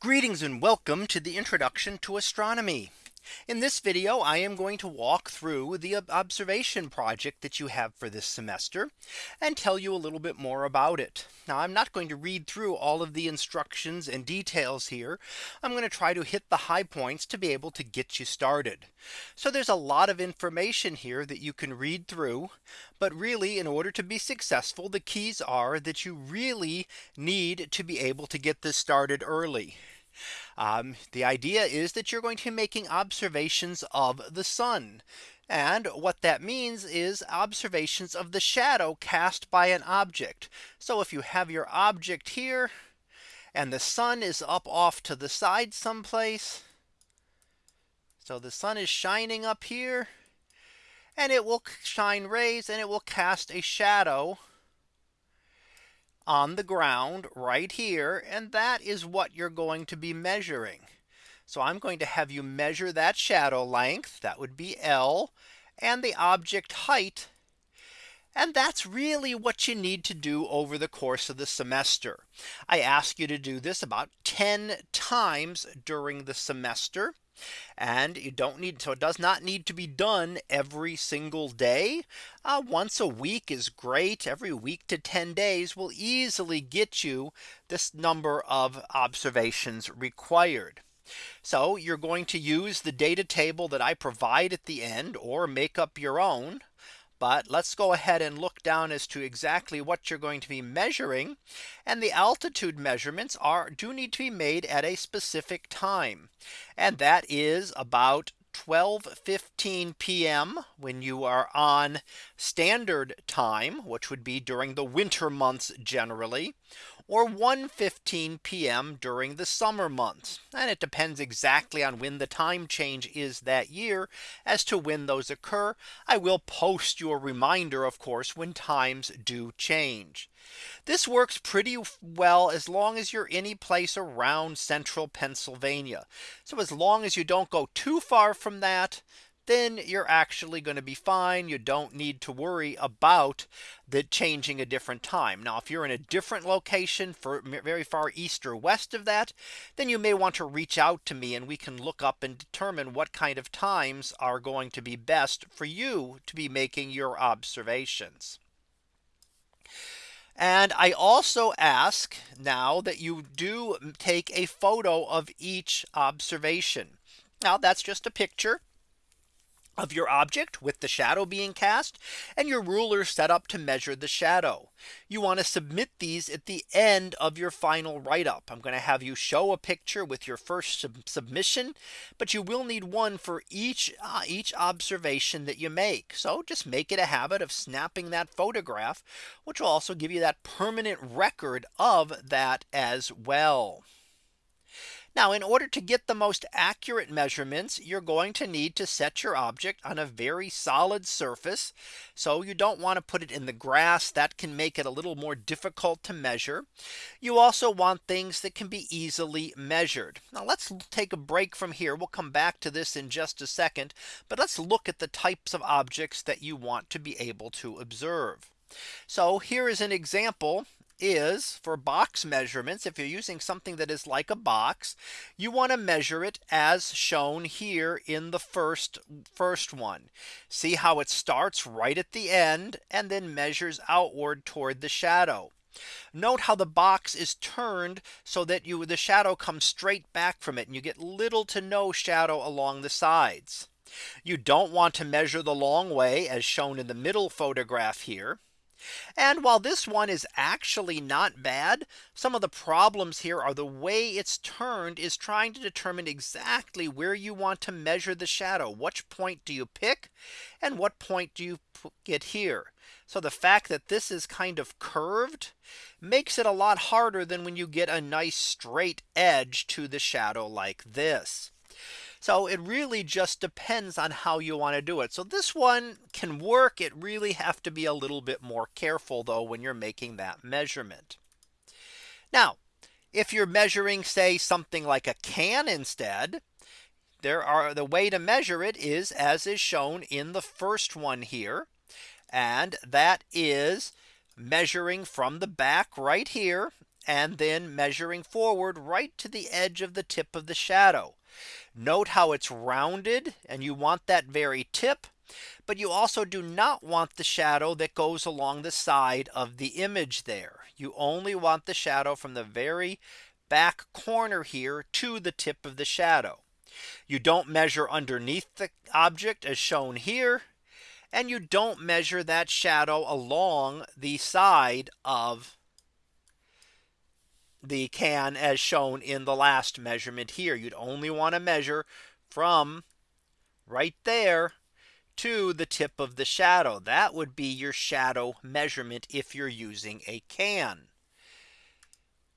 Greetings and welcome to the introduction to astronomy. In this video, I am going to walk through the observation project that you have for this semester and tell you a little bit more about it. Now I'm not going to read through all of the instructions and details here. I'm going to try to hit the high points to be able to get you started. So there's a lot of information here that you can read through. But really in order to be successful, the keys are that you really need to be able to get this started early. Um, the idea is that you're going to be making observations of the sun. And what that means is observations of the shadow cast by an object. So if you have your object here and the sun is up off to the side someplace. So the sun is shining up here and it will shine rays and it will cast a shadow on the ground right here. And that is what you're going to be measuring. So I'm going to have you measure that shadow length that would be L and the object height. And that's really what you need to do over the course of the semester. I ask you to do this about 10 times during the semester. And you don't need so it does not need to be done every single day. Uh, once a week is great. Every week to 10 days will easily get you this number of observations required. So you're going to use the data table that I provide at the end or make up your own. But let's go ahead and look down as to exactly what you're going to be measuring. And the altitude measurements are do need to be made at a specific time. And that is about 12:15 p.m. when you are on standard time, which would be during the winter months generally, or 1:15 p.m. during the summer months. And it depends exactly on when the time change is that year as to when those occur. I will post you a reminder, of course, when times do change. This works pretty well as long as you're any place around central Pennsylvania. So as long as you don't go too far from that, then you're actually going to be fine. You don't need to worry about the changing a different time. Now, if you're in a different location for very far east or west of that, then you may want to reach out to me and we can look up and determine what kind of times are going to be best for you to be making your observations. And I also ask now that you do take a photo of each observation. Now that's just a picture of your object with the shadow being cast and your ruler set up to measure the shadow. You want to submit these at the end of your final write up. I'm going to have you show a picture with your first sub submission, but you will need one for each uh, each observation that you make. So just make it a habit of snapping that photograph, which will also give you that permanent record of that as well. Now in order to get the most accurate measurements, you're going to need to set your object on a very solid surface. So you don't want to put it in the grass that can make it a little more difficult to measure. You also want things that can be easily measured. Now let's take a break from here. We'll come back to this in just a second. But let's look at the types of objects that you want to be able to observe. So here is an example is for box measurements. If you're using something that is like a box, you want to measure it as shown here in the first first one. See how it starts right at the end and then measures outward toward the shadow. Note how the box is turned so that you the shadow comes straight back from it and you get little to no shadow along the sides. You don't want to measure the long way as shown in the middle photograph here. And while this one is actually not bad, some of the problems here are the way it's turned is trying to determine exactly where you want to measure the shadow. Which point do you pick? And what point do you get here? So the fact that this is kind of curved makes it a lot harder than when you get a nice straight edge to the shadow like this. So it really just depends on how you want to do it. So this one can work. It really have to be a little bit more careful though when you're making that measurement. Now, if you're measuring say something like a can instead, there are the way to measure it is as is shown in the first one here. And that is measuring from the back right here and then measuring forward right to the edge of the tip of the shadow. Note how it's rounded and you want that very tip. But you also do not want the shadow that goes along the side of the image there. You only want the shadow from the very back corner here to the tip of the shadow. You don't measure underneath the object as shown here. And you don't measure that shadow along the side of the can as shown in the last measurement here. You'd only want to measure from right there to the tip of the shadow. That would be your shadow measurement if you're using a can.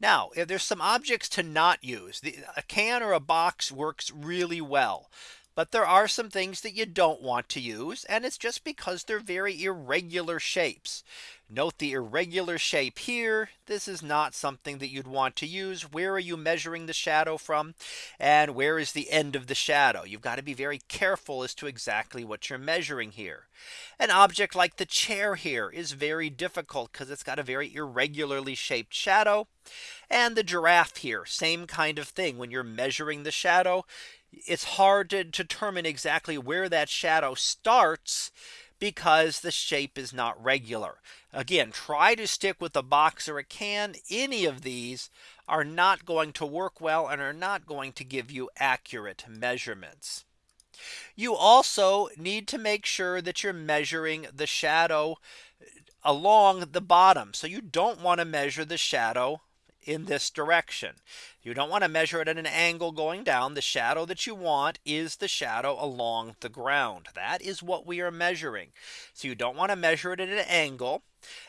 Now, if there's some objects to not use, the, a can or a box works really well. But there are some things that you don't want to use and it's just because they're very irregular shapes. Note the irregular shape here. This is not something that you'd want to use. Where are you measuring the shadow from? And where is the end of the shadow? You've got to be very careful as to exactly what you're measuring here. An object like the chair here is very difficult because it's got a very irregularly shaped shadow. And the giraffe here, same kind of thing. When you're measuring the shadow, it's hard to determine exactly where that shadow starts because the shape is not regular. Again, try to stick with a box or a can. Any of these are not going to work well and are not going to give you accurate measurements. You also need to make sure that you're measuring the shadow along the bottom. So you don't want to measure the shadow in this direction. You don't want to measure it at an angle going down. The shadow that you want is the shadow along the ground. That is what we are measuring. So you don't want to measure it at an angle.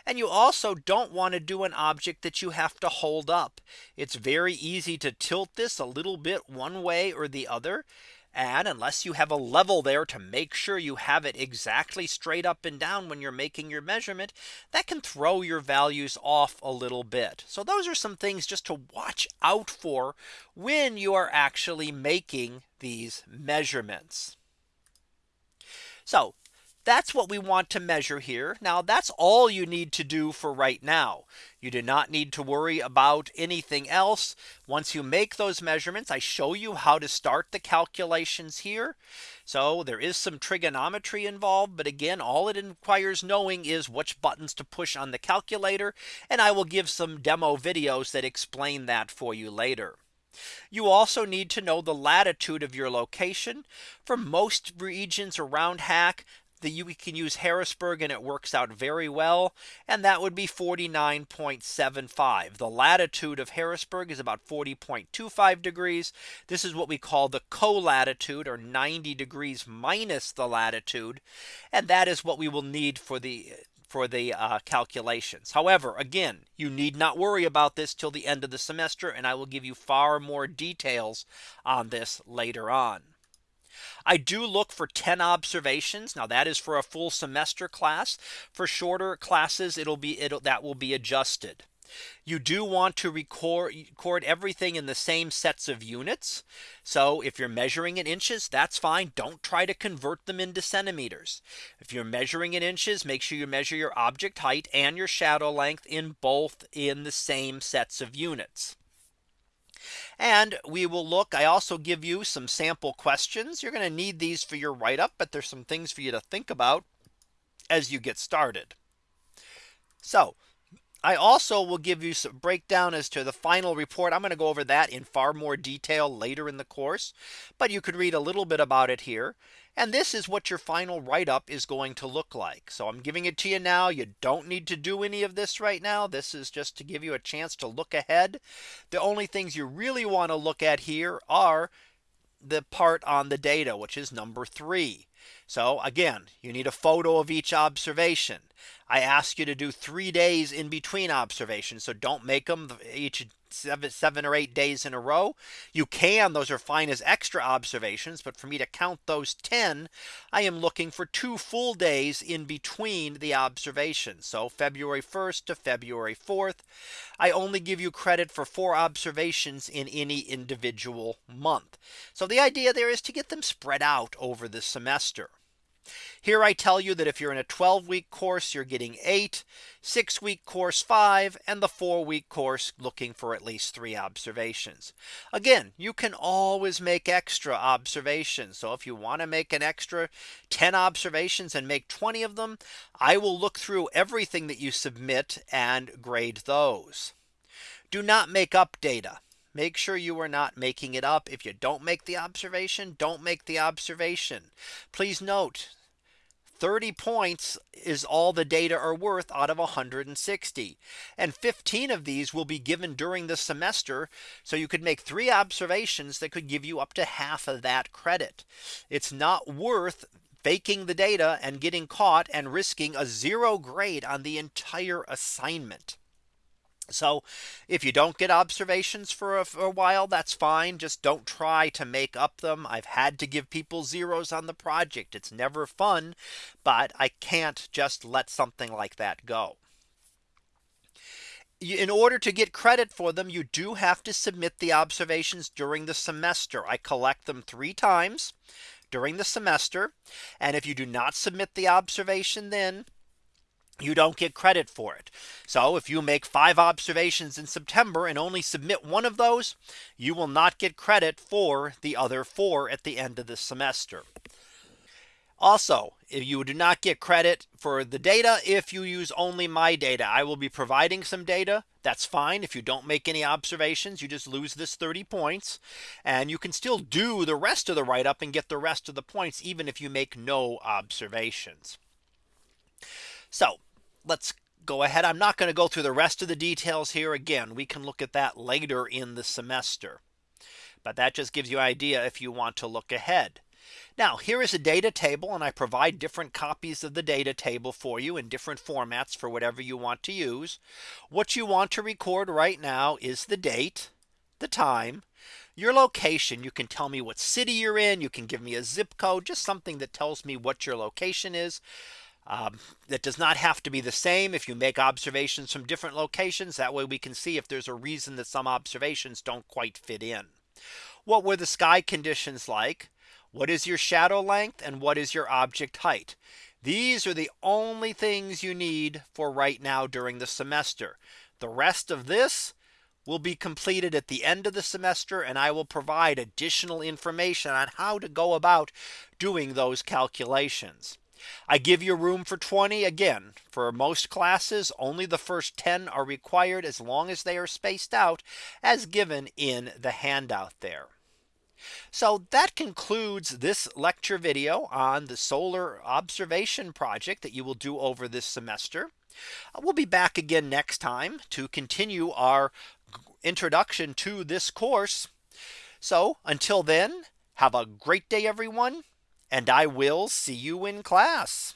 And you also don't want to do an object that you have to hold up. It's very easy to tilt this a little bit one way or the other. And unless you have a level there to make sure you have it exactly straight up and down when you're making your measurement, that can throw your values off a little bit. So those are some things just to watch out for when you are actually making these measurements. So that's what we want to measure here. Now that's all you need to do for right now. You do not need to worry about anything else. Once you make those measurements, I show you how to start the calculations here. So there is some trigonometry involved. But again, all it requires knowing is which buttons to push on the calculator. And I will give some demo videos that explain that for you later. You also need to know the latitude of your location. For most regions around HACC, the you can use Harrisburg and it works out very well. And that would be 49.75. The latitude of Harrisburg is about 40.25 degrees. This is what we call the co-latitude or 90 degrees minus the latitude. And that is what we will need for the for the uh, calculations. However, again, you need not worry about this till the end of the semester and I will give you far more details on this later on. I do look for 10 observations. Now that is for a full semester class. For shorter classes, it'll be it'll that will be adjusted. You do want to record, record everything in the same sets of units. So if you're measuring in inches, that's fine. Don't try to convert them into centimeters. If you're measuring in inches, make sure you measure your object height and your shadow length in both in the same sets of units. And we will look I also give you some sample questions. You're going to need these for your write up, but there's some things for you to think about as you get started. So I also will give you some breakdown as to the final report. I'm going to go over that in far more detail later in the course. But you could read a little bit about it here. And this is what your final write up is going to look like. So I'm giving it to you now. You don't need to do any of this right now. This is just to give you a chance to look ahead. The only things you really want to look at here are the part on the data, which is number three. So again, you need a photo of each observation. I ask you to do three days in between observations. So don't make them each seven, seven or eight days in a row. You can those are fine as extra observations. But for me to count those 10, I am looking for two full days in between the observations. So February 1st to February 4th. I only give you credit for four observations in any individual month. So the idea there is to get them spread out over the semester. Here I tell you that if you're in a 12 week course, you're getting eight, six week course five, and the four week course looking for at least three observations. Again, you can always make extra observations. So if you want to make an extra 10 observations and make 20 of them, I will look through everything that you submit and grade those. Do not make up data. Make sure you are not making it up. If you don't make the observation, don't make the observation. Please note 30 points is all the data are worth out of 160. And 15 of these will be given during the semester. So you could make three observations that could give you up to half of that credit. It's not worth faking the data and getting caught and risking a zero grade on the entire assignment. So if you don't get observations for a, for a, while, that's fine. Just don't try to make up them. I've had to give people zeros on the project. It's never fun, but I can't just let something like that go. In order to get credit for them, you do have to submit the observations during the semester. I collect them three times during the semester. And if you do not submit the observation, then you don't get credit for it. So if you make five observations in September and only submit one of those, you will not get credit for the other four at the end of the semester. Also, if you do not get credit for the data if you use only my data, I will be providing some data. That's fine. If you don't make any observations, you just lose this 30 points and you can still do the rest of the write up and get the rest of the points, even if you make no observations. So let's go ahead. I'm not going to go through the rest of the details here. Again, we can look at that later in the semester. But that just gives you an idea if you want to look ahead. Now here is a data table and I provide different copies of the data table for you in different formats for whatever you want to use. What you want to record right now is the date, the time, your location. You can tell me what city you're in. You can give me a zip code, just something that tells me what your location is. Um, that does not have to be the same if you make observations from different locations. That way we can see if there's a reason that some observations don't quite fit in. What were the sky conditions like? What is your shadow length and what is your object height? These are the only things you need for right now during the semester. The rest of this will be completed at the end of the semester and I will provide additional information on how to go about doing those calculations. I give you room for 20 again for most classes only the first 10 are required as long as they are spaced out as given in the handout there. So that concludes this lecture video on the solar observation project that you will do over this semester. Uh, we'll be back again next time to continue our introduction to this course. So until then, have a great day, everyone and I will see you in class.